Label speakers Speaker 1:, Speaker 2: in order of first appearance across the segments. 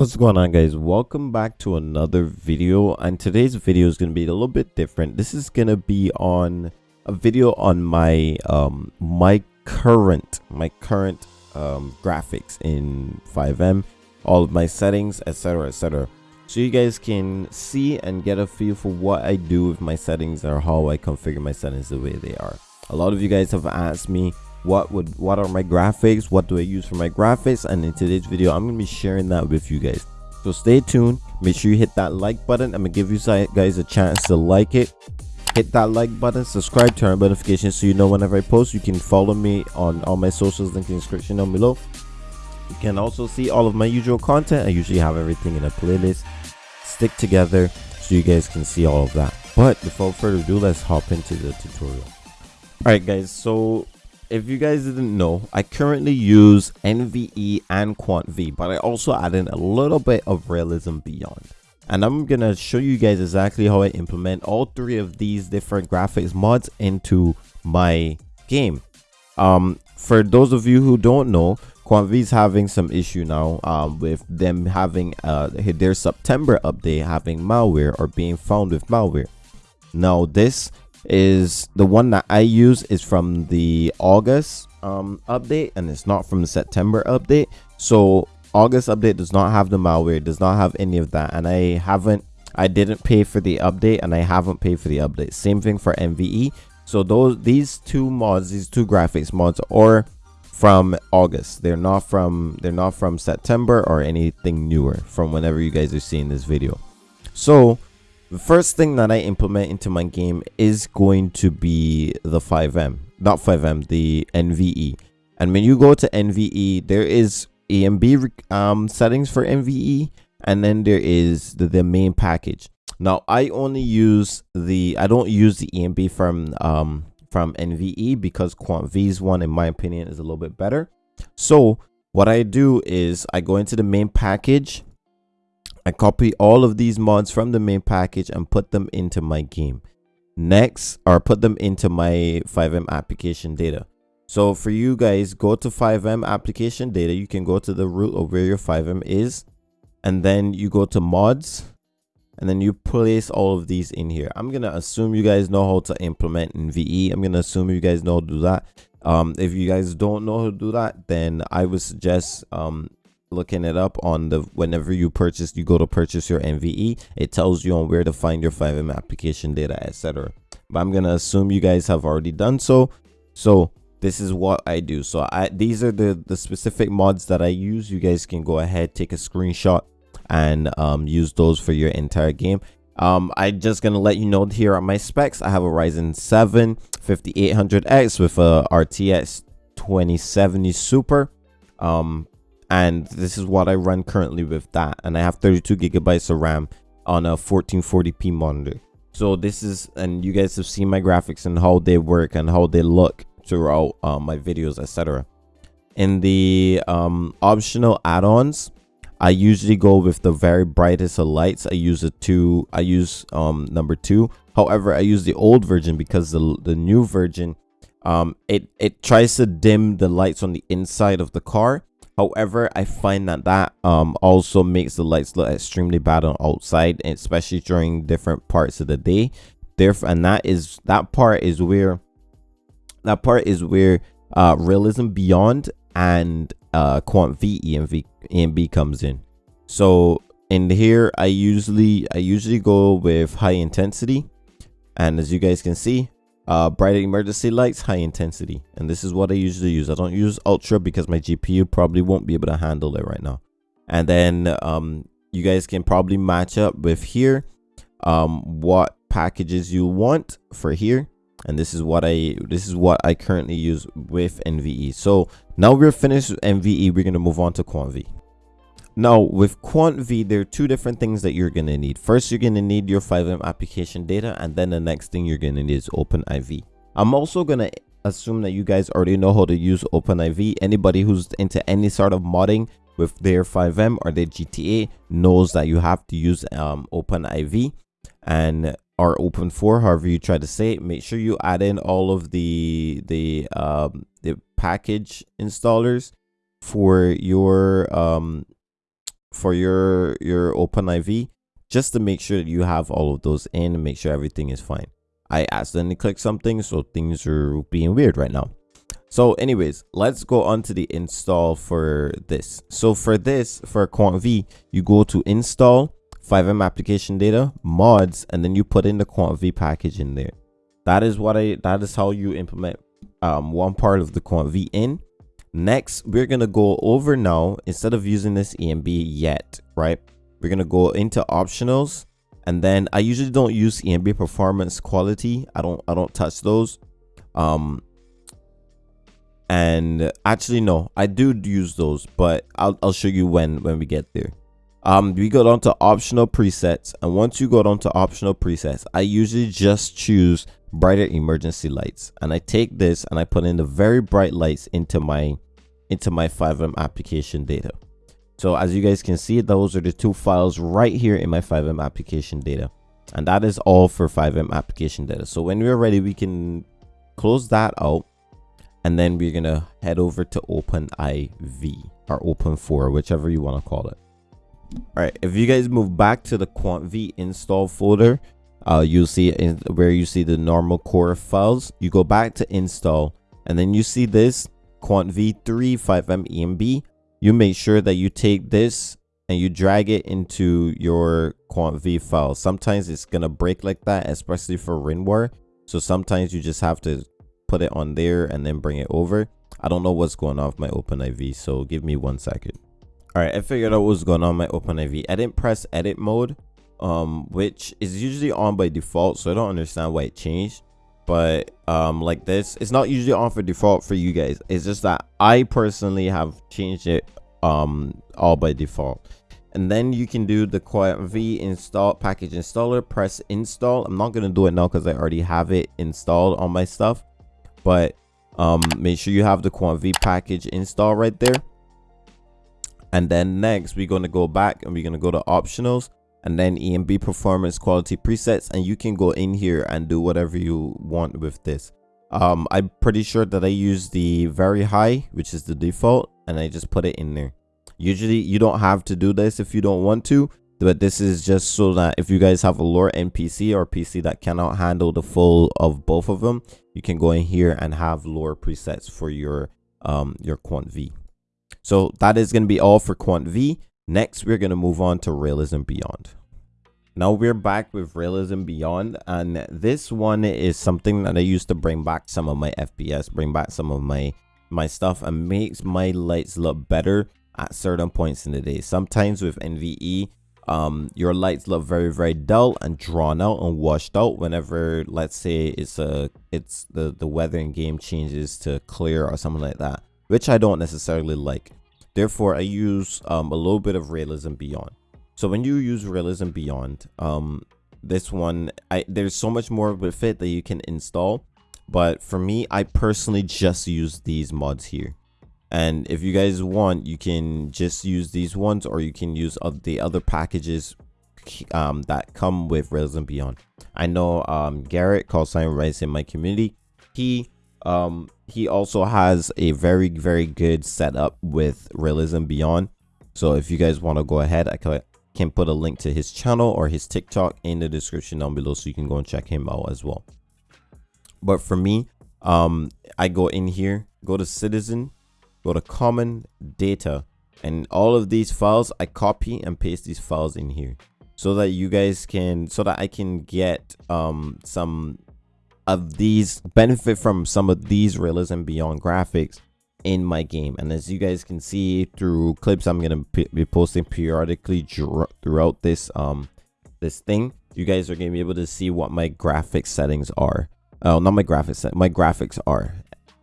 Speaker 1: What's going on guys? Welcome back to another video and today's video is going to be a little bit different. This is going to be on a video on my um my current my current um graphics in FiveM, all of my settings, etc etc. So you guys can see and get a feel for what I do with my settings or how I configure my settings the way they are. A lot of you guys have asked me what would what are my graphics? What do i use for my graphics? And in today's video i'm gonna be sharing that with you guys. So stay tuned. Make sure you hit that like button. I'm gonna give you guys a chance to like it. Hit that like button. Subscribe turn on notifications so you know whenever i post. You can follow me on all my socials link in the description down below. You can also see all of my usual content. I usually have everything in a playlist. Stick together so you guys can see all of that. But before further ado let's hop into the tutorial. All right guys. So if you guys didn't know, I currently use NVE and QuantV, but I also add in a little bit of Realism Beyond. And I'm going to show you guys exactly how I implement all three of these different graphics mods into my game. Um, for those of you who don't know, QuantV is having some issue now um, with them having uh, their September update having malware or being found with malware. Now this is the one that I use is from the August um, update and it's not from the September update. So August update does not have the malware, does not have any of that. And I haven't, I didn't pay for the update and I haven't paid for the update. Same thing for NVE. So those, these two mods, these two graphics mods are from August. They're not from, they're not from September or anything newer from whenever you guys are seeing this video. So the first thing that I implement into my game is going to be the FiveM, not FiveM, the NVE. And when you go to NVE, there is ENB um, settings for NVE, and then there is the, the main package. Now, I only use the, I don't use the ENB from um, from NVE because QuantV's one, in my opinion, is a little bit better. So what I do is I go into the main package I copy all of these mods from the main package and put them into my game. Next, or put them into my FiveM application data. So for you guys, go to FiveM application data. You can go to the root of where your FiveM is. And then you go to mods. And then you place all of these in here. I'm going to assume you guys know how to implement NVE. I'm going to assume you guys know how to do that. Um, if you guys don't know how to do that, then I would suggest um, looking it up on the whenever you purchase you go to purchase your nve it tells you on where to find your FiveM application data etc but i'm gonna assume you guys have already done so. So this is what i do. So i these are the the specific mods that i use. You guys can go ahead take a screenshot and um, use those for your entire game. Um i just gonna let you know here are my specs. I have a ryzen 7 5800x with a rtx 2070 super. Um and this is what I run currently with that and I have 32 gigabytes of RAM on a 1440p monitor. So this is and you guys have seen my graphics and how they work and how they look throughout uh, my videos etc in the um, optional add-ons I usually go with the very brightest of lights. I use a two I use um, number two. However I use the old version because the, the new version um, it it tries to dim the lights on the inside of the car However, I find that that um, also makes the lights look extremely bad on outside, especially during different parts of the day. Therefore, and that is that part is where that part is where uh, realism beyond and uh, quant V ENV ENB comes in. So in here, I usually I usually go with high intensity, and as you guys can see, uh, bright emergency lights, high intensity. And this is what I usually use. I don't use ultra because my GPU probably won't be able to handle it right now. And then um, you guys can probably match up with here um, what packages you want for here. And this is what I this is what I currently use with NVE. So now we're finished with NVE. We're gonna move on to QuantV. Now with QuantV, there are two different things that you're going to need. First, you're going to need your FiveM application data, and then the next thing you're going to need is OpenIV. I'm also going to assume that you guys already know how to use OpenIV. Anybody who's into any sort of modding with their FiveM or their GTA knows that you have to use um, OpenIV and or Open4, however you try to say it. Make sure you add in all of the the um, the package installers for your um for your your open IV just to make sure that you have all of those in and make sure everything is fine. I accidentally clicked something, so things are being weird right now. So anyways, let's go on to the install for this. So for this, for Quant V, you go to install, FiveM application data, mods, and then you put in the Quant V package in there. That is what I, that is how you implement um, one part of the Quant V in. Next, we're going to go over now, instead of using this ENB yet, right? We're going to go into optionals and then I usually don't use ENB performance quality. I don't I don't touch those. Um and actually no, I do use those, but I'll I'll show you when when we get there. Um we go down to optional presets and once you go down to optional presets, I usually just choose brighter emergency lights and I take this and I put in the very bright lights into my into my FiveM application data. So as you guys can see, those are the two files right here in my FiveM application data. And that is all for FiveM application data. So when we're ready, we can close that out. And then we're to head over to OpenIV or Open4, whichever you want to call it. All right, if you guys move back to the QuantV install folder, uh, you'll see in where you see the normal core files. You go back to install, and then you see this QuantV3 FiveM ENB you make sure that you take this and you drag it into your QuantV file. Sometimes it's to break like that, especially for WinRAR. So sometimes you just have to put it on there and then bring it over. I don't know what's going on with my OpenIV, so give me one second. All right, I figured out what's going on my OpenIV. I didn't press edit mode, um, which is usually on by default, so I don't understand why it changed. But um like this it's not usually on for default for you guys. It's just that i personally have changed it um all by default. And then you can do the quant v install package installer press install. I'm not going to do it now because i already have it installed on my stuff. But um make sure you have the quant v package install right there and then next we're going to go back and we're going to go to optionals and then ENB performance quality presets and you can go in here and do whatever you want with this. Um, I'm pretty sure that I use the very high, which is the default, and I just put it in there. Usually you don't have to do this if you don't want to, but this is just so that if you guys have a lower NPC or PC that cannot handle the full of both of them, you can go in here and have lower presets for your um your quant V. So that is going to be all for quant V. Next, we're going to move on to Realism Beyond. Now we're back with Realism Beyond and this one is something that I used to bring back some of my FPS, bring back some of my my stuff and makes my lights look better at certain points in the day. Sometimes with NVE, um, your lights look very very dull and drawn out and washed out whenever let's say it's a it's the the weather in game changes to clear or something like that, which I don't necessarily like. Therefore, I use um, a little bit of Realism Beyond. So when you use Realism Beyond, um, this one, I there's so much more with it that you can install. But for me, I personally just use these mods here. And if you guys want, you can just use these ones or you can use the other packages um, that come with Realism Beyond. I know um, Garrett, called sign Rice in my community, he um he also has a very very good setup with realism beyond. So if you guys want to go ahead i can put a link to his channel or his tiktok in the description down below so you can go and check him out as well. But for me um i go in here go to citizen go to common data and all of these files i copy and paste these files in here so that you guys can so that i can get um some of these benefit from some of these realism beyond graphics in my game. And as you guys can see through clips i'm gonna be posting periodically throughout this um this thing. You guys are gonna be able to see what my graphics settings are. Oh not my graphics my graphics are.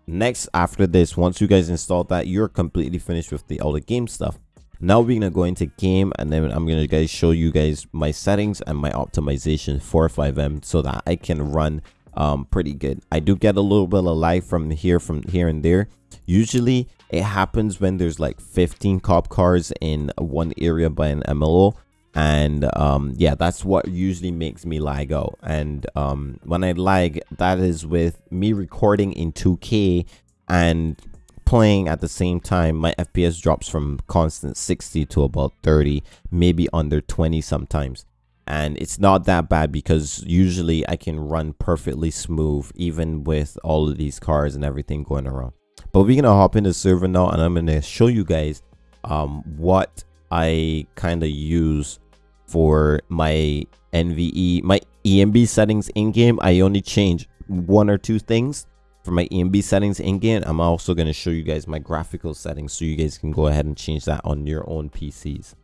Speaker 1: Next after this once you guys install that you're completely finished with the all the game stuff. Now we're gonna go into game and then i'm gonna guys show you guys my settings and my optimization for FiveM so that i can run um, pretty good. I do get a little bit of lag from here, from here and there. Usually it happens when there's like 15 cop cars in one area by an MLO. And um, yeah, that's what usually makes me lag out. And um, when I lag, that is with me recording in 2K and playing at the same time my fps drops from constant 60 to about 30 maybe under 20 sometimes and it's not that bad because usually i can run perfectly smooth even with all of these cars and everything going around but we're gonna hop in the server now and i'm gonna show you guys um what i kind of use for my nve my enb settings in game i only change one or two things for my ENB settings in game. I'm also to show you guys my graphical settings so you guys can go ahead and change that on your own PCs.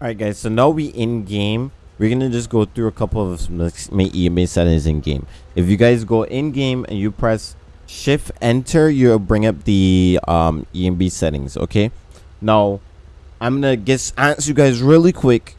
Speaker 1: Alright guys, so now we in game. We're to just go through a couple of my ENB settings in game. If you guys go in game and you press shift enter, you'll bring up the um, ENB settings, okay? Now, I'm to just answer you guys really quick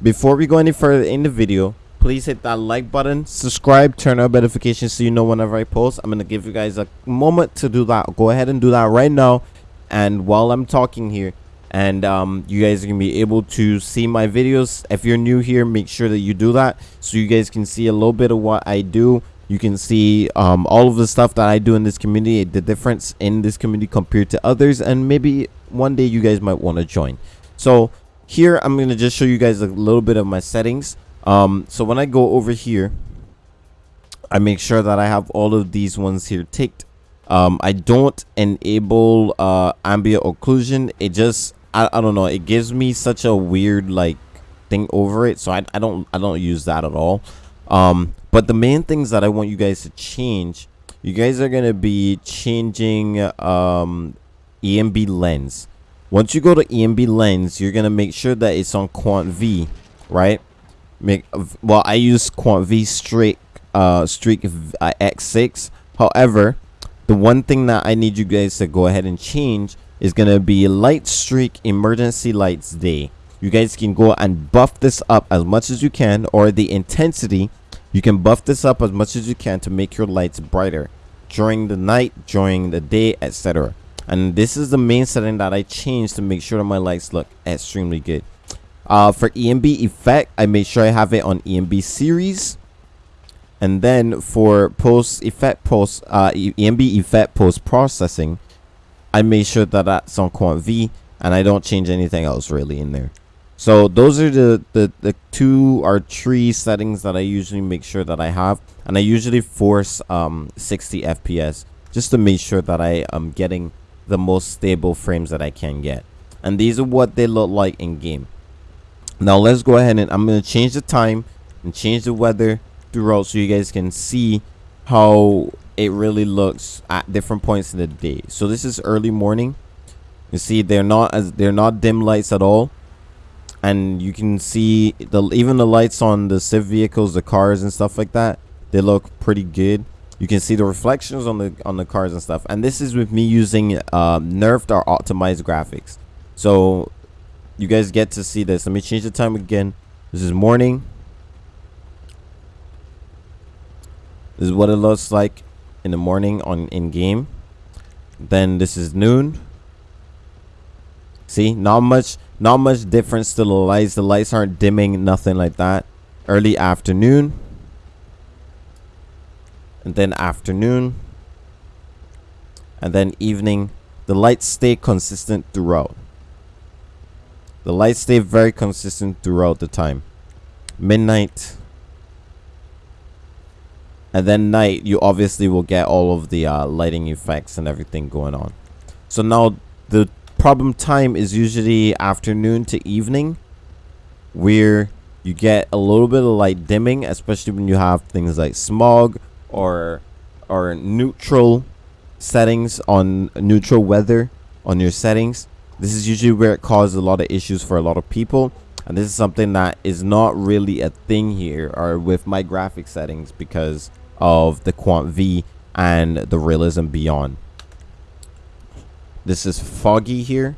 Speaker 1: before we go any further in the video please hit that like button subscribe turn on notifications so you know whenever i post i'm gonna give you guys a moment to do that go ahead and do that right now and while i'm talking here and um, you guys are gonna be able to see my videos if you're new here make sure that you do that so you guys can see a little bit of what i do you can see um, all of the stuff that i do in this community the difference in this community compared to others and maybe one day you guys might want to join so here i'm gonna just show you guys a little bit of my settings um, so when I go over here, I make sure that I have all of these ones here ticked. Um, I don't enable uh, ambient occlusion. It just, I, I don't know, it gives me such a weird like thing over it. So I, I don't, I don't use that at all. Um, but the main things that I want you guys to change, you guys are going to be changing um, ENB lens. Once you go to ENB lens, you're going to make sure that it's on Quant V, right? make well i use quant v streak uh streak uh, x6 however the one thing that i need you guys to go ahead and change is gonna be light streak emergency lights day. You guys can go and buff this up as much as you can or the intensity you can buff this up as much as you can to make your lights brighter during the night during the day etc and this is the main setting that i changed to make sure that my lights look extremely good. Uh, for enb effect, I made sure I have it on enb series. And then for post effect post uh, ENB effect post processing, I made sure that that's on Quant V and I don't change anything else really in there. So those are the, the, the two or three settings that I usually make sure that I have. And I usually force um, 60 FPS just to make sure that I am getting the most stable frames that I can get. And these are what they look like in game now let's go ahead and i'm going to change the time and change the weather throughout so you guys can see how it really looks at different points in the day. So this is early morning. You see they're not as they're not dim lights at all. And you can see the even the lights on the civ vehicles the cars and stuff like that they look pretty good. You can see the reflections on the on the cars and stuff. And this is with me using uh, nerfed or optimized graphics. So you guys get to see this. Let me change the time again. This is morning. This is what it looks like in the morning on in game. Then this is noon. See not much not much difference to the lights. The lights aren't dimming nothing like that. Early afternoon. And then afternoon. And then evening. The lights stay consistent throughout. The lights stay very consistent throughout the time. Midnight. And then night, you obviously will get all of the uh, lighting effects and everything going on. So now the problem time is usually afternoon to evening. Where you get a little bit of light dimming, especially when you have things like smog or or neutral settings on neutral weather on your settings this is usually where it causes a lot of issues for a lot of people. And this is something that is not really a thing here or with my graphic settings because of the Quant V and the Realism Beyond. This is foggy here.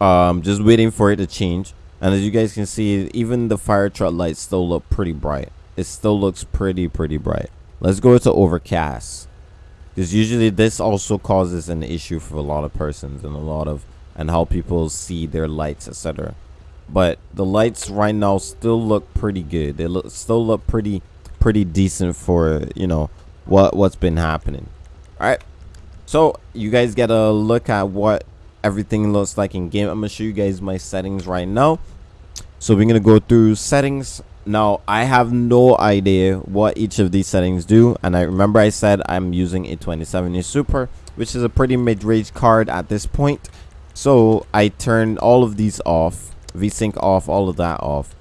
Speaker 1: Um, just waiting for it to change. And as you guys can see, even the fire truck lights still look pretty bright. It still looks pretty, pretty bright. Let's go to overcast because usually this also causes an issue for a lot of persons and a lot of and how people see their lights etc but the lights right now still look pretty good. They look still look pretty pretty decent for you know what what's been happening. All right so you guys get a look at what everything looks like in game. I'm gonna show you guys my settings right now. So we're gonna go through settings. Now i have no idea what each of these settings do and i remember i said i'm using a 2070 super which is a pretty mid-range card at this point. So i turned all of these off vsync off all of that off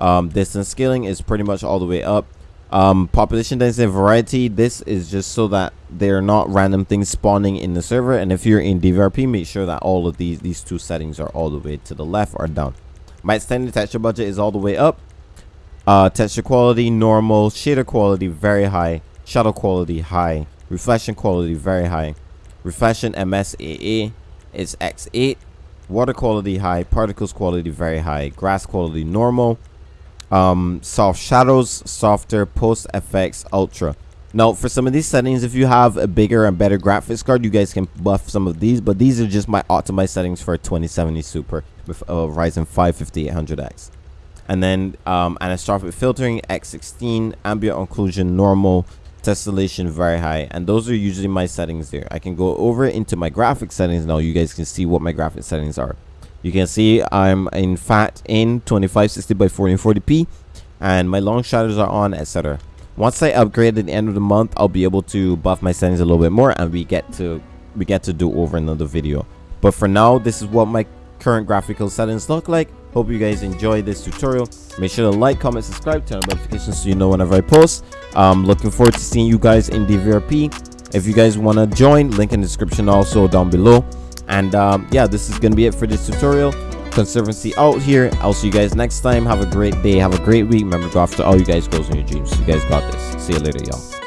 Speaker 1: um, distance scaling is pretty much all the way up. Um, population density variety this is just so that they're not random things spawning in the server. And if you're in dvrp make sure that all of these these two settings are all the way to the left or down. My extended texture budget is all the way up. Uh, texture quality normal shader quality very high. Shadow quality high. Reflection quality very high. Reflection msaa is x8 water quality high particles quality very high grass quality normal um, soft shadows, softer, post effects, ultra. Now, for some of these settings, if you have a bigger and better graphics card, you guys can buff some of these, but these are just my optimized settings for a 2070 Super with a Ryzen 5 5800X. And then um, anisotropic filtering, X16, ambient occlusion, normal, tessellation, very high. And those are usually my settings there. I can go over into my graphic settings now. You guys can see what my graphic settings are you can see i'm in fat in 2560 by 1440p and my long shadows are on etc once i upgrade at the end of the month i'll be able to buff my settings a little bit more and we get to we get to do over another video but for now this is what my current graphical settings look like. Hope you guys enjoy this tutorial. Make sure to like comment subscribe turn on notifications so you know whenever i post. Um looking forward to seeing you guys in dvrp if you guys want to join link in the description also down below. And um, yeah this is gonna be it for this tutorial. Conservancy out here. I'll see you guys next time. Have a great day. Have a great week. Remember go after all you guys goals in your dreams. You guys got this. See you later y'all